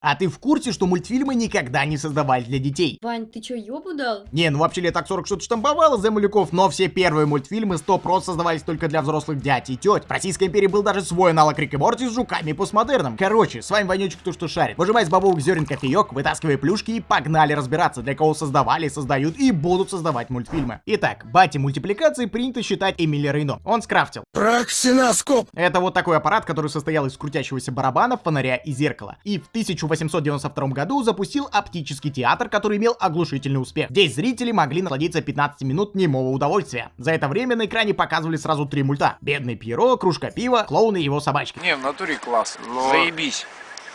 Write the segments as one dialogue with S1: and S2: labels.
S1: А ты в курсе, что мультфильмы никогда не создавались для детей?
S2: Вань, ты чё, ёбу дал?
S1: Не, ну вообще лет так 40 что-то штамповало за малюков, но все первые мультфильмы 100% создавались только для взрослых дядь и теть. В Российской империи был даже свой аналог Рик и Морти с жуками и постмодерном. Короче, с вами Ванючек, кто что шарит. Выжимай с бабовых зерен кофеек, вытаскивай плюшки и погнали разбираться, для кого создавали, создают и будут создавать мультфильмы. Итак, бати мультипликации принято считать Эмили Рейно. Он скрафтил.
S3: Проксиноскоп!
S1: Это вот такой аппарат, который состоял из крутящегося барабана, фонаря и зеркала. И в 1892 году запустил оптический театр, который имел оглушительный успех. Здесь зрители могли насладиться 15 минут немого удовольствия. За это время на экране показывали сразу три мульта. Бедный Пьеро, кружка пива, клоун и его собачка.
S3: Не, в натуре класс. Заебись.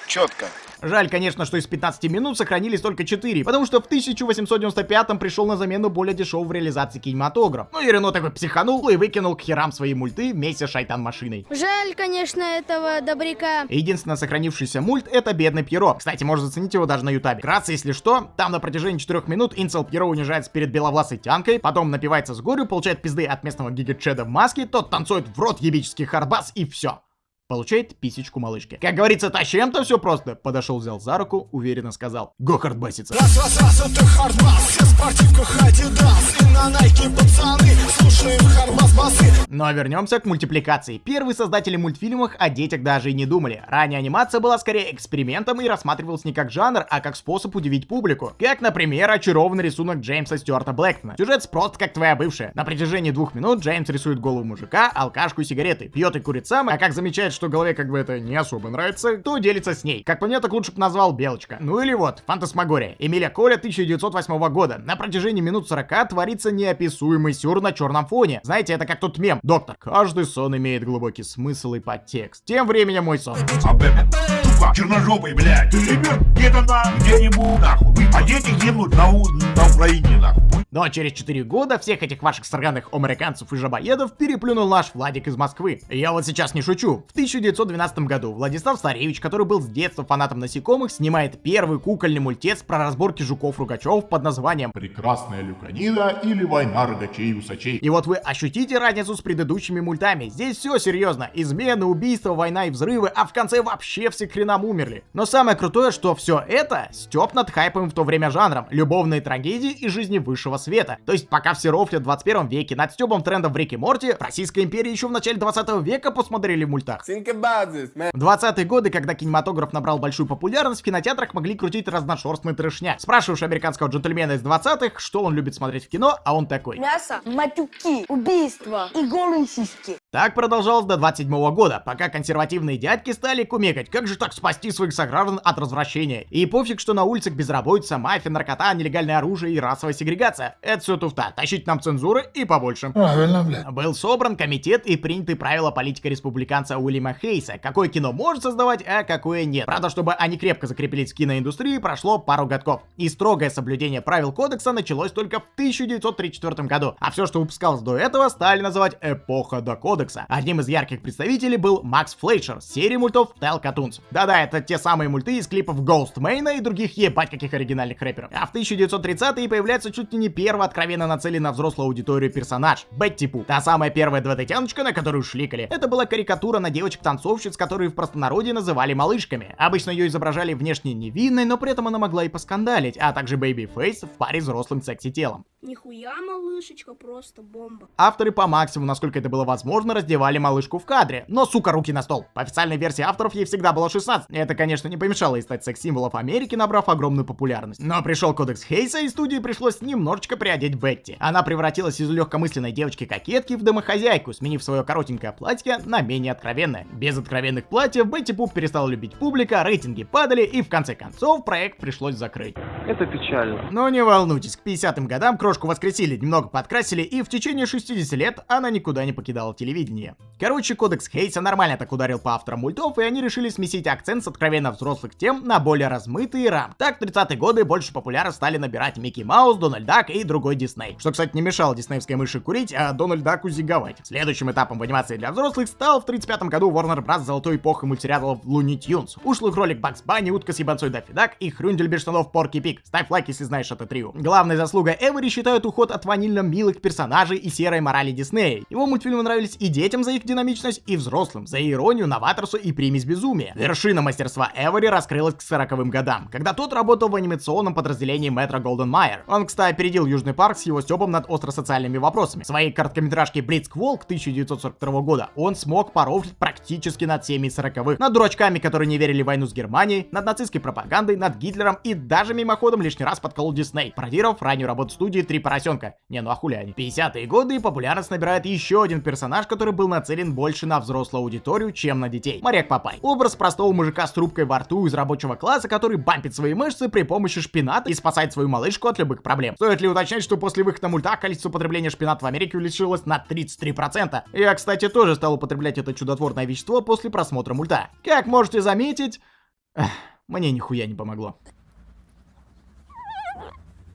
S3: Четко.
S1: Жаль, конечно, что из 15 минут сохранились только 4, потому что в 1895 пришел на замену более дешевый в реализации кинематограф. Ну и Рено такой психанул и выкинул к херам свои мульты вместе с шайтан-машиной.
S4: Жаль, конечно, этого добряка.
S1: Единственное сохранившийся мульт это Бедный Пьеро. Кстати, можно заценить его даже на ютабе. Вкратце, если что, там на протяжении 4 минут Инцел Пьеро унижается перед беловласой тянкой, потом напивается с горю, получает пизды от местного гигачеда в маске, тот танцует в рот ебический хардбас и все получает писечку малышки. Как говорится, тащем-то все просто. Подошел, взял за руку, уверенно сказал. Go хардбаситься. Раз, раз, раз, это хардбас, все спортивках Адидас, и на Найке пацаны, слушаем хардбас басы. Но вернемся к мультипликации. Первые создатели мультфильмов о детях даже и не думали. Ранее анимация была скорее экспериментом и рассматривалась не как жанр, а как способ удивить публику. Как, например, очарованный рисунок Джеймса Стюарта Блэктона. Сюжет просто как твоя бывшая. На протяжении двух минут Джеймс рисует голову мужика, алкашку и сигареты, пьет и курит сам, а как замечает, что что голове как бы это не особо нравится, то делится с ней. Как по мне, так лучше бы назвал Белочка. Ну или вот, Фантасмагория. Эмиля Коля 1908 года. На протяжении минут 40 творится неописуемый сюр на черном фоне. Знаете, это как тот мем. Доктор, каждый сон имеет глубокий смысл и подтекст. Тем временем мой сон.
S5: черножопый, блядь. Ты где-то на где-нибудь нахуй. А дети гибнут на, на Украине нахуй.
S1: Но через 4 года всех этих ваших сраных американцев и жабоедов переплюнул наш Владик из Москвы. Я вот сейчас не шучу. В 1912 году Владислав Старевич, который был с детства фанатом насекомых, снимает первый кукольный мультец про разборки жуков-ругачев под названием
S5: «Прекрасная люканида» или «Война рогачей и усачей».
S1: И вот вы ощутите разницу с предыдущими мультами. Здесь все серьезно. Измены, убийства, война и взрывы, а в конце вообще все хренам умерли. Но самое крутое, что все это степ над хайпом в то время жанром. Любовные трагедии и жизни высшего света. То есть пока все рофлят в 21 веке над стебом трендов в Рике Морти, в Российской империи еще в начале 20 века посмотрели в мультах. В 20-е годы, когда кинематограф набрал большую популярность, в кинотеатрах могли крутить разношерстный трешняк. Спрашиваешь американского джентльмена из 20-х, что он любит смотреть в кино, а он такой.
S4: Мясо, матюки, убийства и голые сиськи.
S1: Так продолжалось до 27 -го года, пока консервативные дядьки стали кумекать, как же так спасти своих сограждан от развращения. И пофиг, что на улицах безработица, мафия, наркота, нелегальное оружие и расовая сегрегация. Это все туфта, тащить нам цензуры и побольше.
S5: Правильно, бля.
S1: Был собран комитет и приняты правила политика республиканца Уильяма Хейса, какое кино может создавать, а какое нет. Правда, чтобы они крепко закрепились в киноиндустрии, прошло пару годков. И строгое соблюдение правил кодекса началось только в 1934 году, а все, что выпускалось до этого, стали называть эпоха до кодекса. Одним из ярких представителей был Макс Флейшер с серии мультов Tell Cartoons. Да-да, это те самые мульты из клипов Ghost Main и других ебать каких оригинальных рэперов. А в 1930-е появляется чуть ли не первый откровенно нацеленный на взрослую аудиторию персонаж — Бетти Пу. Та самая первая 2D-тяночка, на которую шликали. Это была карикатура на девочек-танцовщиц, которые в простонародье называли малышками. Обычно ее изображали внешне невинной, но при этом она могла и поскандалить, а также Бэйби Фейс в паре с взрослым секси-телом.
S4: Нихуя малышечка, просто бомба.
S1: Авторы по максимуму, насколько это было возможно, раздевали малышку в кадре. Но, сука, руки на стол. По официальной версии авторов ей всегда было 16. Это, конечно, не помешало ей стать секс-символом Америки, набрав огромную популярность. Но пришел кодекс Хейса, и студии пришлось немножечко приодеть Бетти. Она превратилась из легкомысленной девочки-кокетки в домохозяйку, сменив свое коротенькое платье на менее откровенное. Без откровенных платьев Бетти Пуп перестала любить публика, рейтинги падали, и в конце концов проект пришлось закрыть.
S3: Это печально.
S1: Но не волнуйтесь, к 50-м годам крош Девушку воскресили, немного подкрасили, и в течение 60 лет она никуда не покидала телевидение. Короче, кодекс Хейса нормально так ударил по авторам мультов, и они решили сместить акцент с откровенно взрослых тем на более размытые рам. Так, в 30-е годы больше популярно стали набирать Микки Маус, Дональд Дак и другой Дисней. Что, кстати, не мешало диснеевской мыши курить, а Дональд Даку зиговать. Следующим этапом в анимации для взрослых стал в 35 году Warner Bros. золотой эпохой мультсериалов Looney Tunes. Ушлый кролик Бакс Банни, утка с ебанцой Даффи Дак и хрюндель без штанов Порки. Пик. Ставь лайк, если знаешь это трио. Главной заслугой Эвери считают уход от ванильно милых персонажей и серой морали Диснея. Его мультфильмы нравились и детям за их динамичность, и взрослым за иронию, новаторство и примесь безумия. Вершина мастерства Эвери раскрылась к 40-м годам, когда тот работал в анимационном подразделении Метро Голдвин Майер. Он, кстати, опередил Южный парк с его стёбом над остросоциальными вопросами. В своей короткометражке Blitz Wolf 1942 года он смог порофлить практически над всеми 40-х. Над дурачками, которые не верили в войну с Германией, над нацистской пропагандой, над Гитлером и даже мимоходом лишний раз подколол Дисней, пародировав раннюю работу студии «Три поросенка». Не, ну а хули они. 50-е годы популярность набирает еще один персонаж, который был нацелен больше на взрослую аудиторию, чем на детей. Моряк Папай. Образ простого мужика с трубкой во рту из рабочего класса, который бампит свои мышцы при помощи шпината и спасает свою малышку от любых проблем. Стоит ли уточнять, что после выхода мульта количество потребления шпината в Америке увеличилось на 33%. Я, кстати, тоже стал употреблять это чудотворное вещество после просмотра мульта. Как можете заметить, мне нихуя не помогло.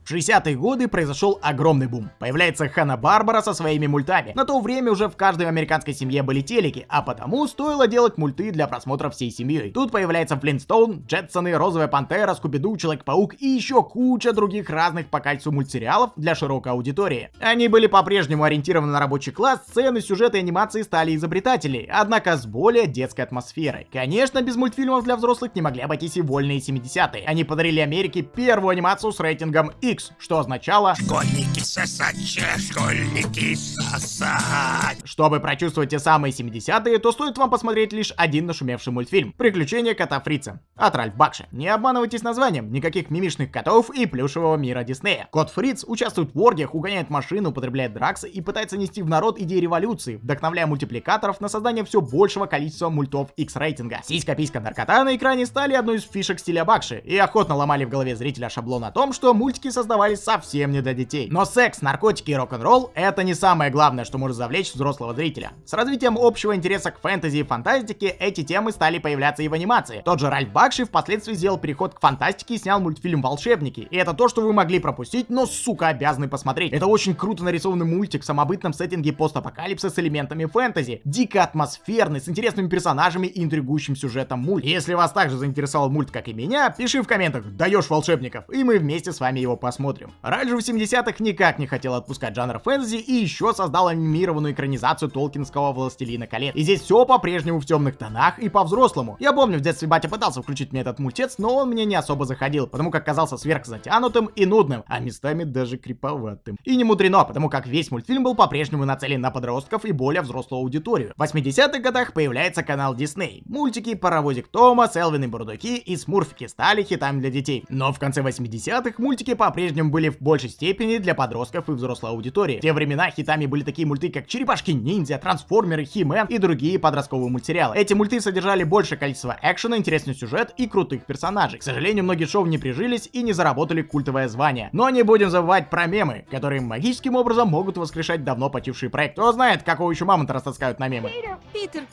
S1: В 60-е годы произошел огромный бум. Появляется Хана-Барбара со своими мультами. На то время уже в каждой американской семье были телеки, а потому стоило делать мульты для просмотра всей семьей. Тут появляется Флинстоун, Джетсоны, Розовая Пантера, Скуби-Ду, Человек-паук и еще куча других разных по кольцу мультсериалов для широкой аудитории. Они были по-прежнему ориентированы на рабочий класс, сцены, сюжеты и анимации стали изобретателей, однако с более детской атмосферой. Конечно, без мультфильмов для взрослых не могли обойтись и вольные 70-е. Они подарили Америке первую анимацию с рейтингом X, X, что означало
S5: Школьники сосать, школьники сосать.
S1: Чтобы прочувствовать те самые 70-е, то стоит вам посмотреть лишь один нашумевший мультфильм «Приключения кота Фрица» от Ральф Бакши. Не обманывайтесь названием, никаких мимишных котов и плюшевого мира Диснея. Кот Фриц участвует в оргиях, угоняет машину, употребляет драксы и пытается нести в народ идеи революции, вдохновляя мультипликаторов на создание все большего количества мультов X-рейтинга. Сиська-писька наркота на экране стали одной из фишек стиля Бакши и охотно ломали в голове зрителя шаблон о том, что мультики создают создавались совсем не для детей. Но секс, наркотики и рок-н-ролл — это не самое главное, что может завлечь взрослого зрителя. С развитием общего интереса к фэнтези и фантастике эти темы стали появляться и в анимации. Тот же Ральф Бакши впоследствии сделал переход к фантастике и снял мультфильм «Волшебники». И это то, что вы могли пропустить, но, сука, обязаны посмотреть. Это очень круто нарисованный мультик в самобытном сеттинге постапокалипсиса с элементами фэнтези. Дико атмосферный, с интересными персонажами и интригующим сюжетом мульт. Если вас также заинтересовал мульт, как и меня, пиши в комментах «Даешь волшебников», и мы вместе с вами его посмотрим посмотрим. Раньше в 70-х никак не хотел отпускать жанр фэнтези и еще создал анимированную экранизацию Толкинского Властелина колец. И здесь все по-прежнему в темных тонах и по-взрослому. Я помню, в детстве батя пытался включить мне этот мультец, но он мне не особо заходил, потому как казался сверхзатянутым и нудным, а местами даже криповатым. И не мудрено, потому как весь мультфильм был по-прежнему нацелен на подростков и более взрослую аудиторию. В 80-х годах появляется канал Disney. Мультики Паровозик Тома, Селвин и Бурдуки и Смурфики стали хитами для детей. Но в конце 80-х мультики по-прежнему по-прежнему были в большей степени для подростков и взрослой аудитории. В те времена хитами были такие мульты, как Черепашки-ниндзя, Трансформеры, Хи-Мен и другие подростковые мультсериалы. Эти мульты содержали большее количество экшена, интересный сюжет и крутых персонажей. К сожалению, многие шоу не прижились и не заработали культовое звание. Но не будем забывать про мемы, которые магическим образом могут воскрешать давно почивший проект. Кто знает, какого еще мамонта растаскают на мемы.
S2: Питер,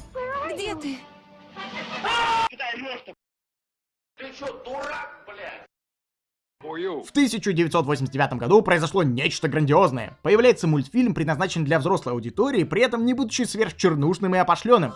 S2: где ты?
S5: Ты что, дурак, блядь?
S1: В 1989 году произошло нечто грандиозное. Появляется мультфильм, предназначен для взрослой аудитории, при этом не будучи сверхчернушным и опошленным.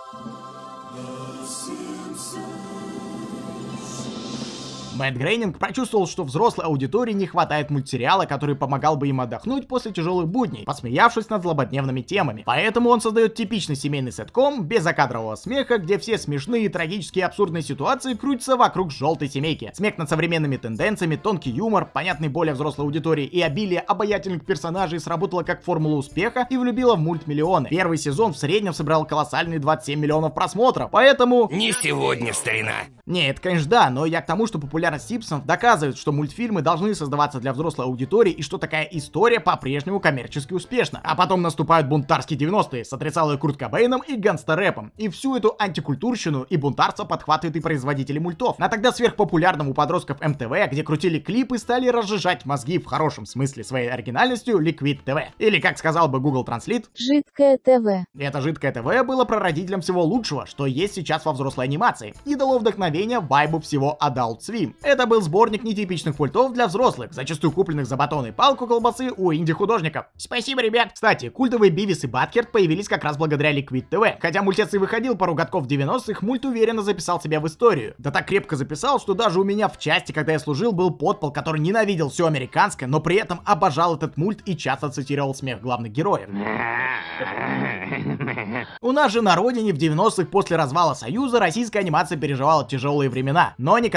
S1: Мэтт Грейнинг прочувствовал, что взрослой аудитории не хватает мультсериала, который помогал бы им отдохнуть после тяжелых будней, посмеявшись над злободневными темами. Поэтому он создает типичный семейный сетком, без закадрового смеха, где все смешные, трагические абсурдные ситуации крутятся вокруг желтой семейки. Смех над современными тенденциями, тонкий юмор, понятный более взрослой аудитории и обилие обаятельных персонажей сработало как формула успеха и влюбило в мульт миллионы. Первый сезон в среднем собрал колоссальные 27 миллионов просмотров, поэтому...
S3: Не сегодня, старина.
S1: Нет, конечно да, но я к тому, что популярность популярность Симпсонов доказывает, что мультфильмы должны создаваться для взрослой аудитории и что такая история по-прежнему коммерчески успешна. А потом наступают бунтарские 90-е с отрицалой Курт Кобейном и гангстер-рэпом. И всю эту антикультурщину и бунтарство подхватывают и производители мультов. А тогда сверхпопулярным у подростков МТВ, где крутили клипы, стали разжижать мозги в хорошем смысле своей оригинальностью Liquid TV. Или, как сказал бы Google Translate,
S2: Жидкое ТВ.
S1: это жидкое ТВ было прародителем всего лучшего, что есть сейчас во взрослой анимации, и дало вдохновение вайбу всего Adult Swim. Это был сборник нетипичных мультов для взрослых, зачастую купленных за батон и палку колбасы у инди-художников. Спасибо, ребят! Кстати, культовые Бивис и Баткерт появились как раз благодаря Liquid TV. Хотя мультец и выходил пару годков в 90-х, мульт уверенно записал себя в историю. Да так крепко записал, что даже у меня в части, когда я служил, был подпол, который ненавидел все американское, но при этом обожал этот мульт и часто цитировал смех главных героев. У нас же на родине в 90-х после развала Союза российская анимация переживала тяжелые времена, но не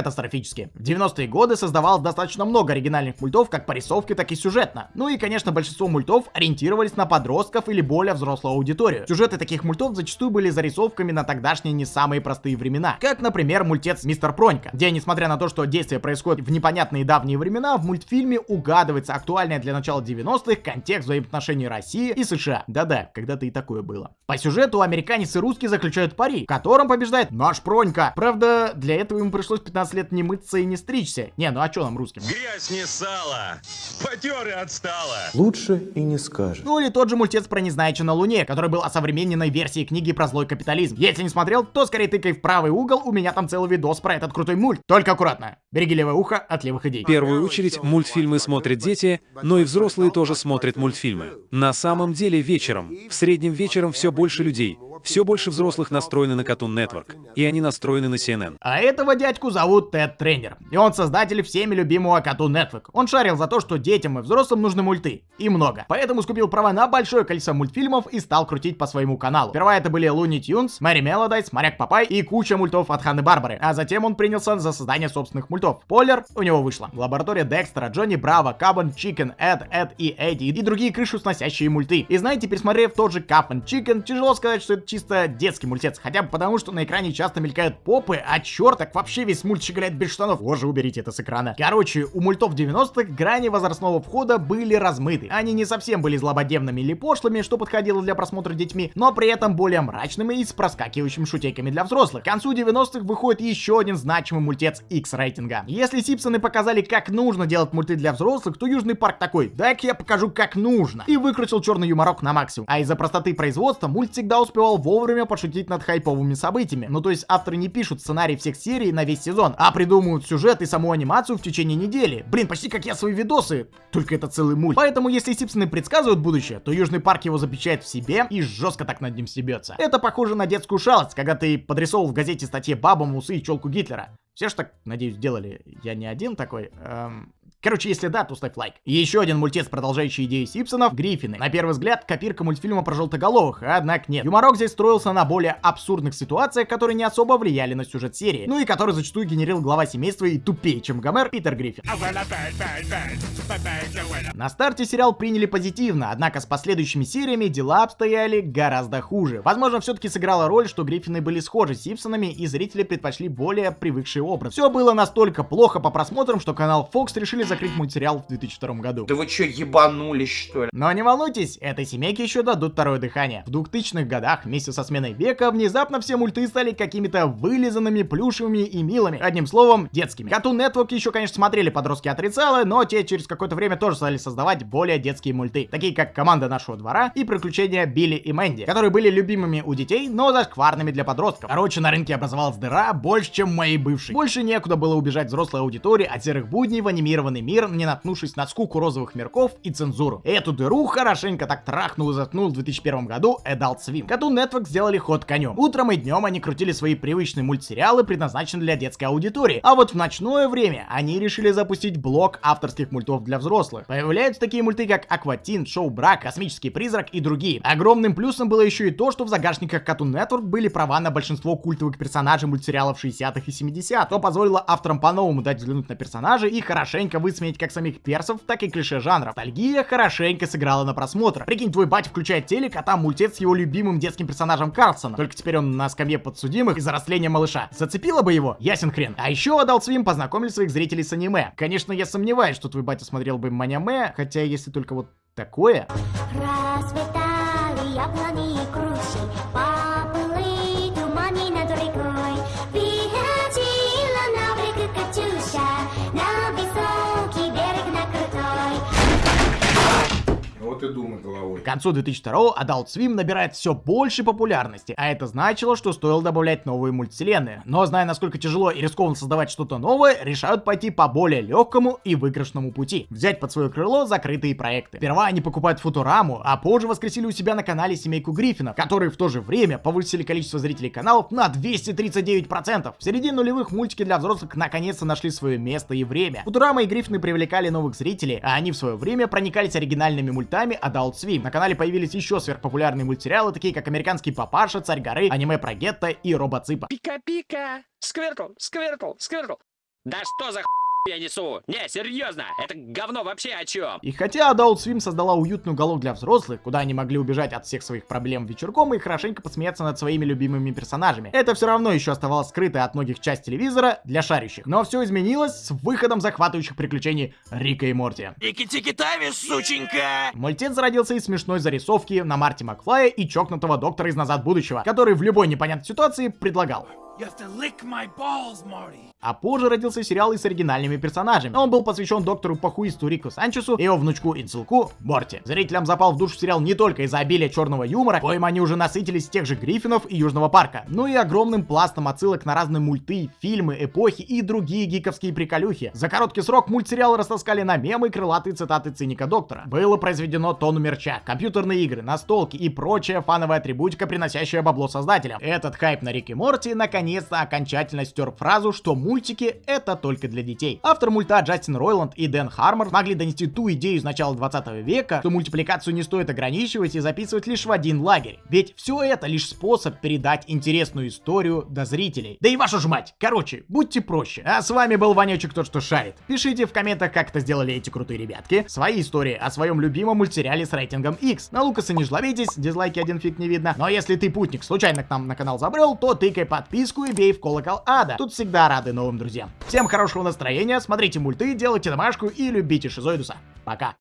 S1: катастрофически. В 90-е годы создавалось достаточно много оригинальных мультов как по рисовке, так и сюжетно. Ну и, конечно, большинство мультов ориентировались на подростков или более взрослую аудиторию. Сюжеты таких мультов зачастую были зарисовками на тогдашние не самые простые времена. Как, например, мультец Мистер Пронька, где, несмотря на то, что действие происходит в непонятные давние времена, в мультфильме угадывается актуальная для начала 90-х контекст взаимоотношений России и США. Да-да, когда-то и такое было. По сюжету американец и русский заключают пари, в котором побеждает наш Пронька. Правда, для этого ему пришлось 15 лет не мыться и не стричься. Не, ну а что нам русским?
S6: Грязь не сало, потер и отстала.
S7: Лучше и не скажешь.
S1: Ну или тот же мультец про Незнайку на Луне, который был осовремененной версией книги про злой капитализм. Если не смотрел, то скорее тыкай в правый угол, у меня там целый видос про этот крутой мульт. Только аккуратно. Береги левое ухо от левых идей.
S8: В первую очередь мультфильмы смотрят дети, но и взрослые тоже смотрят мультфильмы. На самом деле вечером, в среднем вечером все больше людей, все больше взрослых настроены на Cartoon Network, и они настроены на CNN.
S1: А этого дядьку зовут Тед Тёрнер. И он создатель всеми любимого Cartoon Network. Он шарил за то, что детям и взрослым нужны мульты. И много. Поэтому скупил права на большое количество мультфильмов и стал крутить по своему каналу. Сперва это были Looney Tunes, Merrie Melodies, Моряк Папай и куча мультов от Ханны Барбары. А затем он принялся за создание собственных мультов. Полер у него вышло. Лаборатория Декстера, Джонни Браво, Cow and Chicken, Эд, Эд и Эдди и другие крышу сносящие мульты. И знаете, пересмотрев тот же Cow and Chicken, тяжело сказать, что это чисто детский мультец. Хотя бы потому, что на экране часто мелькают попы, а черт вообще весь мульт щеголяет без штанов. Боже, уберите это с экрана. Короче, у мультов 90-х грани возрастного входа были размыты. Они не совсем были злободневными или пошлыми, что подходило для просмотра детьми, но при этом более мрачными и с проскакивающими шутейками для взрослых. К концу 90-х выходит еще один значимый мультец X рейтинга. Если Симпсоны показали, как нужно делать мульты для взрослых, то Южный парк такой, дай-ка я покажу, как нужно. И выкрутил черный юморок на максимум. А из-за простоты производства мульт всегда успевал вовремя пошутить над хайповыми событиями. Ну то есть авторы не пишут сценарий всех серий на весь сезон, а придумывают сюжет и саму анимацию в течение недели. Блин, почти как я свои видосы, только это целый мульт. Поэтому если Сипсоны предсказывают будущее, то Южный парк его запечатает в себе и жестко так над ним стебется. Это похоже на детскую шалость, когда ты подрисовывал в газете статье бабам усы и челку Гитлера. Все ж так, надеюсь, делали. Я не один такой. Эм... Короче, если да, то ставь лайк. Еще один мультец, продолжающий идеи Симпсонов, Гриффины. На первый взгляд, копирка мультфильма про желтоголовых, однако нет. Юморок здесь строился на более абсурдных ситуациях, которые не особо влияли на сюжет серии, ну и который зачастую генерил глава семейства и тупее, чем Гомер, Питер Гриффин. На старте сериал приняли позитивно, однако с последующими сериями дела обстояли гораздо хуже. Возможно, все-таки сыграла роль, что Гриффины были схожи с Симпсонами, и зрители предпочли более привыкший образ. Все было настолько плохо по просмотрам, что канал Fox решили закрыть мультсериал в 2002 году.
S3: Да вы что, ебанулись, что ли?
S1: Но не волнуйтесь, этой семейке еще дадут второе дыхание. В 2000-х годах, вместе со сменой века, внезапно все мульты стали какими-то вылизанными, плюшевыми и милыми. Одним словом, детскими. Cartoon Network еще, конечно, смотрели подростки отрицалы, но те через какое-то время тоже стали создавать более детские мульты. Такие как «Команда нашего двора» и «Приключения Билли и Мэнди», которые были любимыми у детей, но зашкварными для подростков. Короче, на рынке образовалась дыра больше, чем моей бывшей. Больше некуда было убежать взрослой аудитории от серых будней в анимированный мир, не наткнувшись на скуку розовых мирков и цензуру. Эту дыру хорошенько так трахнул и заткнул в 2001 году Adult Swim. Cartoon Network сделали ход конем. Утром и днем они крутили свои привычные мультсериалы, предназначенные для детской аудитории. А вот в ночное время они решили запустить блок авторских мультов для взрослых. Появляются такие мульты, как Акватин, Шоу Брак, Космический призрак и другие. Огромным плюсом было еще и то, что в загашниках Cartoon Network были права на большинство культовых персонажей мультсериалов 60-х и 70-х, что позволило авторам по-новому дать взглянуть на персонажей и хорошенько высмеять как самих персов, так и клише жанра. Ностальгия хорошенько сыграла на просмотр. Прикинь, твой батя включает телек, а там мультец с его любимым детским персонажем Карлсона. Только теперь он на скамье подсудимых из-за растления малыша. Зацепило бы его? Ясен хрен. А еще Adult Swim познакомили своих зрителей с аниме. Конечно, я сомневаюсь, что твой батя смотрел бы маняме, хотя если только вот такое.
S9: Расцветали
S3: ты думай головой.
S1: К концу 2002 Adult Swim набирает все больше популярности, а это значило, что стоило добавлять новые мультивселенные. Но зная, насколько тяжело и рискованно создавать что-то новое, решают пойти по более легкому и выигрышному пути. Взять под свое крыло закрытые проекты. Сперва они покупают Футураму, а позже воскресили у себя на канале семейку Гриффинов, которые в то же время повысили количество зрителей каналов на 239%. В середине нулевых мультики для взрослых наконец-то нашли свое место и время. Футурама и Гриффины привлекали новых зрителей, а они в свое время проникались оригинальными мультами Adult Swim. На канале появились еще сверхпопулярные мультсериалы, такие как «Американский папаша», «Царь горы», аниме про гетто и Робоципа.
S10: Пика-пика! Сквиртл, сквиртл, сквиртл! Да что за х... я несу? Не, серьезно, это говно вообще о чем?
S1: И хотя Adult Swim создала уютный уголок для взрослых, куда они могли убежать от всех своих проблем вечерком и хорошенько посмеяться над своими любимыми персонажами, это все равно еще оставалось скрытой от многих часть телевизора для шарящих. Но все изменилось с выходом захватывающих приключений Рика и Морти.
S6: Ики-тики-тави, сученька!
S1: Мультец зародился из смешной зарисовки на Марти Макфлая и чокнутого доктора из «Назад будущего», который в любой непонятной ситуации предлагал. А позже родился сериал и с оригинальными персонажами. Он был посвящен доктору Пахуисту Рику Санчесу и его внучку Инцелку Морти. Зрителям запал в душу сериал не только из-за обилия черного юмора, коим они уже насытились тех же Гриффинов и Южного парка, но и огромным пластом отсылок на разные мульты, фильмы, эпохи и другие гиковские приколюхи. За короткий срок мультсериал растаскали на мемы и крылатые цитаты циника доктора. Было произведено тонну мерча, компьютерные игры, настолки и прочая фановая атрибутика, приносящая бабло создателям. Этот хайп на Рик и Морти наконец-то окончательно стер фразу, что мультики это только для детей. Автор мульта Джастин Ройланд и Дэн Хармор могли донести ту идею из начала 20 века, что мультипликацию не стоит ограничивать и записывать лишь в один лагерь. Ведь все это лишь способ передать интересную историю до зрителей. Да и вашу ж мать! Короче, будьте проще. А с вами был Ванечек Тот, что шарит. Пишите в комментах, как это сделали эти крутые ребятки, свои истории о своем любимом мультсериале с рейтингом X. На Лукаса не жлобитесь, дизлайки один фиг не видно. Но если ты путник случайно к нам на канал забрел, то тыкай подписку и бей в колокол ада. Тут всегда рады новым друзьям. Всем хорошего настроения, смотрите мульты, делайте домашку и любите Шизоидуса. Пока.